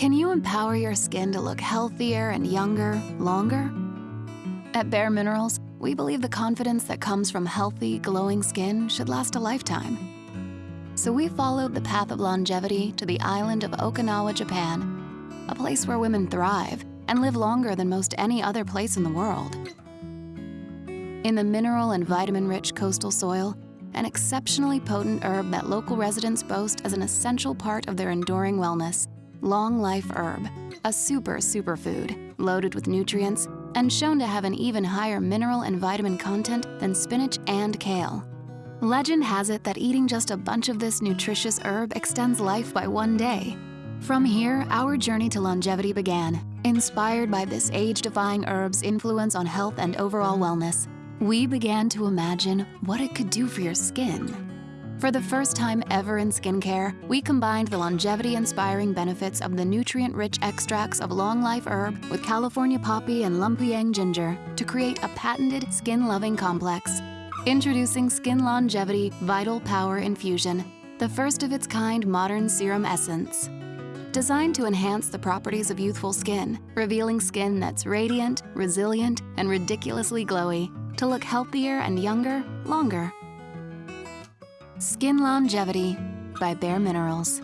Can you empower your skin to look healthier and younger, longer? At Bare Minerals, we believe the confidence that comes from healthy, glowing skin should last a lifetime. So we followed the path of longevity to the island of Okinawa, Japan, a place where women thrive and live longer than most any other place in the world. In the mineral and vitamin-rich coastal soil, an exceptionally potent herb that local residents boast as an essential part of their enduring wellness, Long Life Herb, a super superfood loaded with nutrients and shown to have an even higher mineral and vitamin content than spinach and kale. Legend has it that eating just a bunch of this nutritious herb extends life by one day. From here, our journey to longevity began, inspired by this age-defying herb's influence on health and overall wellness. We began to imagine what it could do for your skin. For the first time ever in skincare, we combined the longevity-inspiring benefits of the nutrient-rich extracts of long life herb with California poppy and lumpyang ginger to create a patented skin-loving complex. Introducing Skin Longevity Vital Power Infusion, the first of its kind modern serum essence. Designed to enhance the properties of youthful skin, revealing skin that's radiant, resilient, and ridiculously glowy to look healthier and younger, longer. Skin Longevity by Bare Minerals.